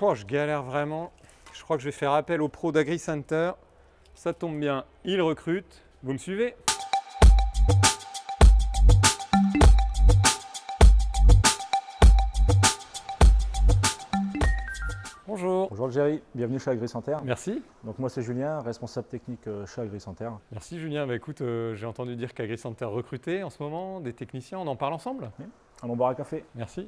Oh, je galère vraiment. Je crois que je vais faire appel au pro d'AgriCenter. Ça tombe bien, il recrute. Vous me suivez? Bonjour. Bonjour Jerry, bienvenue chez AgriCenter. Merci. Donc moi c'est Julien, responsable technique euh, chez AgriCenter. Merci Julien. Bah, écoute, euh, j'ai entendu dire qu'AgriCenter recrutait en ce moment des techniciens. On en parle ensemble? Allons boire un café. Merci.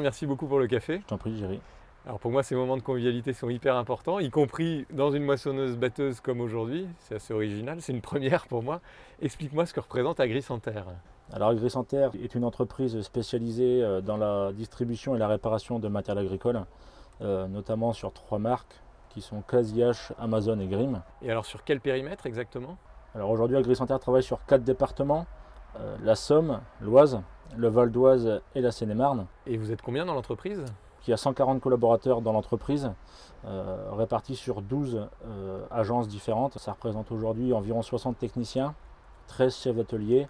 Merci beaucoup pour le café. Je t'en prie Jerry. Alors pour moi, ces moments de convivialité sont hyper importants, y compris dans une moissonneuse-batteuse comme aujourd'hui. C'est assez original, c'est une première pour moi. Explique-moi ce que représente AgriCenter. Alors AgriCenter est une entreprise spécialisée euh, dans la distribution et la réparation de matériel agricole, euh, notamment sur trois marques qui sont CasiH, Amazon et Grimm. Et alors sur quel périmètre exactement? Alors aujourd'hui AgriCenter travaille sur quatre départements, euh, la Somme, l'Oise, le Val d'Oise et la Seine-et-Marne. Et vous êtes combien dans l'entreprise? Il y a 140 collaborateurs dans l'entreprise, euh, répartis sur 12 euh, agences différentes. Ça représente aujourd'hui environ 60 techniciens, 13 chefs d'atelier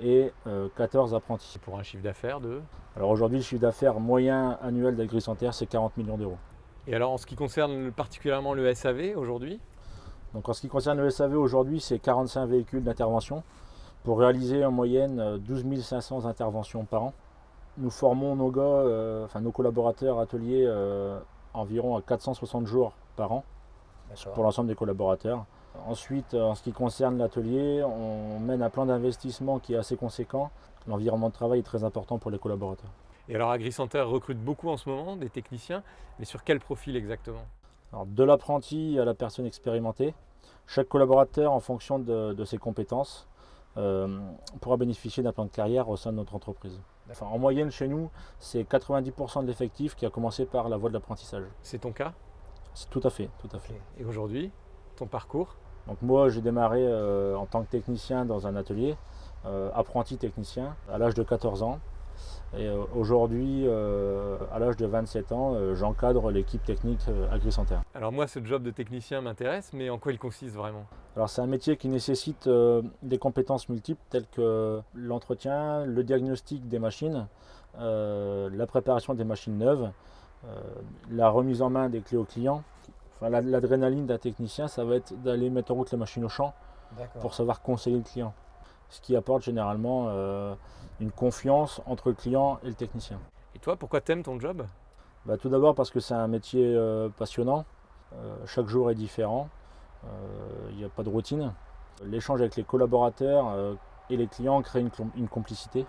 et euh, 14 apprentis. Pour un chiffre d'affaires de? Alors aujourd'hui, le chiffre d'affaires moyen annuel d'AgriCenter, c'est 40 millions d'euros. Et alors en ce qui concerne particulièrement le SAV aujourd'hui? Donc en ce qui concerne le SAV aujourd'hui, c'est 45 véhicules d'intervention pour réaliser en moyenne euh, 12 500 interventions par an. Nous formons nos gars, euh, enfin nos collaborateurs ateliers euh, environ à 460 jours par an pour l'ensemble des collaborateurs. Ensuite, en ce qui concerne l'atelier, on mène un plan d'investissement qui est assez conséquent. L'environnement de travail est très important pour les collaborateurs. Et alors AgriCenter recrute beaucoup en ce moment des techniciens, mais sur quel profil exactement? Alors, de l'apprenti à la personne expérimentée, chaque collaborateur, en fonction de, de ses compétences, euh, pourra bénéficier d'un plan de carrière au sein de notre entreprise. Enfin, en moyenne, chez nous, c'est 90% de l'effectif qui a commencé par la voie de l'apprentissage. C'est ton cas? C'est tout à fait, tout à fait. Et aujourd'hui, ton parcours? Donc moi, j'ai démarré euh, en tant que technicien dans un atelier, euh, apprenti technicien, à l'âge de 14 ans. Et euh, aujourd'hui, euh, à l'âge de 27 ans, euh, j'encadre l'équipe technique euh, AgriCenter. Alors moi, ce job de technicien m'intéresse, mais en quoi il consiste vraiment? Alors c'est un métier qui nécessite euh, des compétences multiples telles que l'entretien, le diagnostic des machines, euh, la préparation des machines neuves, euh, la remise en main des clés aux clients. Enfin, la- L'adrénaline d'un technicien, ça va être d'aller mettre en route la machine au champ pour savoir conseiller le client. Ce qui apporte généralement euh, une confiance entre le client et le technicien. Et toi, pourquoi t'aimes ton job? Bah, tout d'abord parce que c'est un métier euh, passionnant. Euh, chaque jour est différent. Euh, Il n'y a pas de routine. L'échange avec les collaborateurs et les clients crée une, une complicité.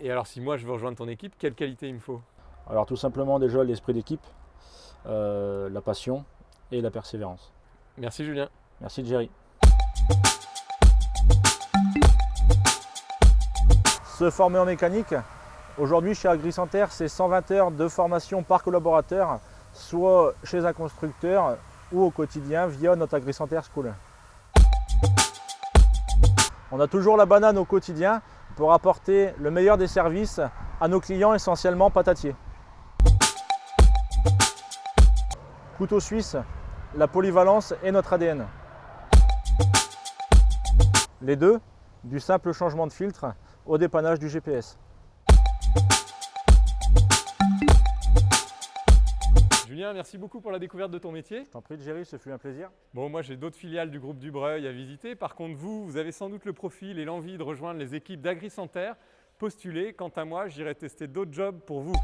Et alors si moi je veux rejoindre ton équipe, quelle qualité il me faut? Alors tout simplement déjà l'esprit d'équipe, la passion et la persévérance. Merci Julien. Merci Jerry. Se former en mécanique, aujourd'hui chez AgriCenter, c'est 120 heures de formation par collaborateur, soit chez un constructeur ou au quotidien via notre AgriCenter School. On a toujours la banane au quotidien pour apporter le meilleur des services à nos clients essentiellement patatiers. Couteau suisse, la polyvalence est notre ADN. Les deux, du simple changement de filtre au dépannage du GPS. Julien, merci beaucoup pour la découverte de ton métier. Je t'en prie, Jerry, ce fut un plaisir. Bon, moi j'ai d'autres filiales du groupe Dubreuil à visiter. Par contre, vous, vous avez sans doute le profil et l'envie de rejoindre les équipes d'AgriCenter. Postulez. Quant à moi, j'irai tester d'autres jobs pour vous.